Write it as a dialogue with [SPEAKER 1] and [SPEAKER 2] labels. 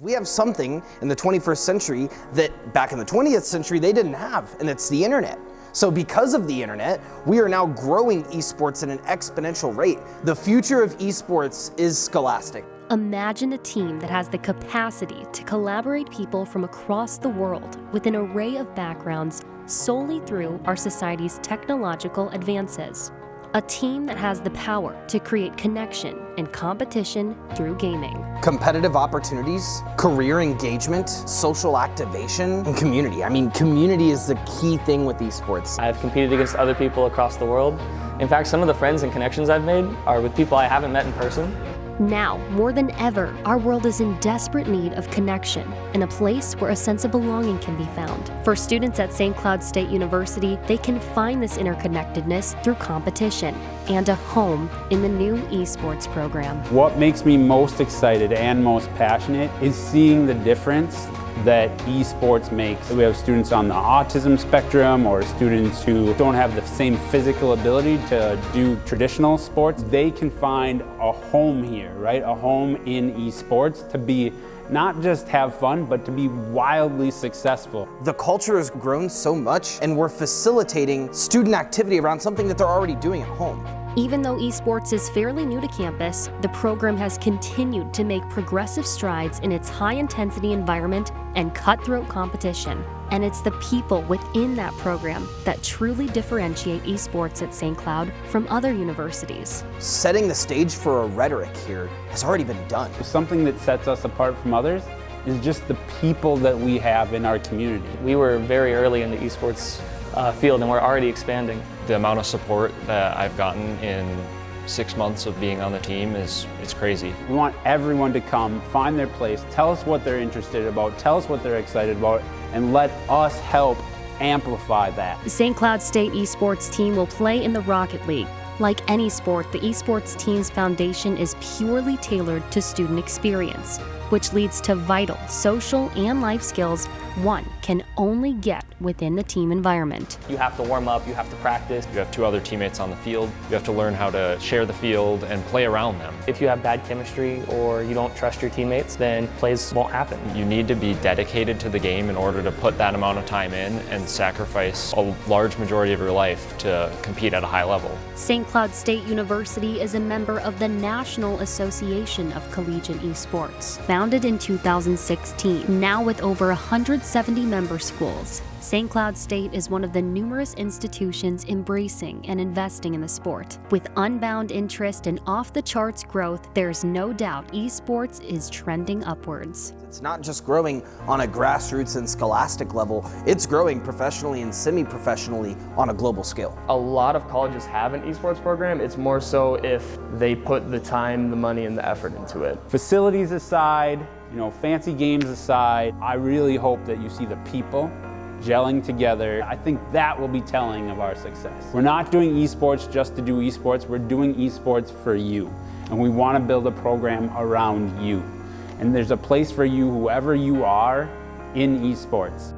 [SPEAKER 1] We have something in the 21st century that back in the 20th century they didn't have, and it's the internet. So because of the internet, we are now growing esports at an exponential rate. The future of esports is scholastic.
[SPEAKER 2] Imagine a team that has the capacity to collaborate people from across the world with an array of backgrounds solely through our society's technological advances. A team that has the power to create connection and competition through gaming.
[SPEAKER 1] Competitive opportunities, career engagement, social activation, and community. I mean, community is the key thing with esports.
[SPEAKER 3] I've competed against other people across the world. In fact, some of the friends and connections I've made are with people I haven't met in person.
[SPEAKER 2] Now, more than ever, our world is in desperate need of connection and a place where a sense of belonging can be found. For students at St. Cloud State University, they can find this interconnectedness through competition and a home in the new esports program.
[SPEAKER 4] What makes me most excited and most passionate is seeing the difference that esports makes. We have students on the autism spectrum or students who don't have the same physical ability to do traditional sports. They can find a home here, right? A home in esports to be not just have fun, but to be wildly successful.
[SPEAKER 1] The culture has grown so much and we're facilitating student activity around something that they're already doing at home.
[SPEAKER 2] Even though esports is fairly new to campus, the program has continued to make progressive strides in its high-intensity environment and cutthroat competition. And it's the people within that program that truly differentiate esports at St. Cloud from other universities.
[SPEAKER 1] Setting the stage for a rhetoric here has already been done.
[SPEAKER 4] Something that sets us apart from others is just the people that we have in our community.
[SPEAKER 3] We were very early in the esports uh, field and we're already expanding.
[SPEAKER 5] The amount of support that I've gotten in six months of being on the team is it's crazy.
[SPEAKER 4] We want everyone to come, find their place, tell us what they're interested about, tell us what they're excited about, and let us help amplify that.
[SPEAKER 2] The St. Cloud State esports team will play in the Rocket League. Like any sport, the esports team's foundation is purely tailored to student experience which leads to vital social and life skills one can only get within the team environment.
[SPEAKER 3] You have to warm up, you have to practice.
[SPEAKER 5] You have two other teammates on the field. You have to learn how to share the field and play around them.
[SPEAKER 3] If you have bad chemistry or you don't trust your teammates, then plays won't happen.
[SPEAKER 5] You need to be dedicated to the game in order to put that amount of time in and sacrifice a large majority of your life to compete at a high level.
[SPEAKER 2] St. Cloud State University is a member of the National Association of Collegiate Esports founded in 2016, now with over 170 member schools. St. Cloud State is one of the numerous institutions embracing and investing in the sport. With unbound interest and off-the-charts growth, there's no doubt esports is trending upwards.
[SPEAKER 1] It's not just growing on a grassroots and scholastic level, it's growing professionally and semi-professionally on a global scale.
[SPEAKER 3] A lot of colleges have an esports program. It's more so if they put the time, the money, and the effort into it.
[SPEAKER 4] Facilities aside, you know, fancy games aside, I really hope that you see the people gelling together. I think that will be telling of our success. We're not doing esports just to do esports, we're doing esports for you. And we want to build a program around you. And there's a place for you, whoever you are, in esports.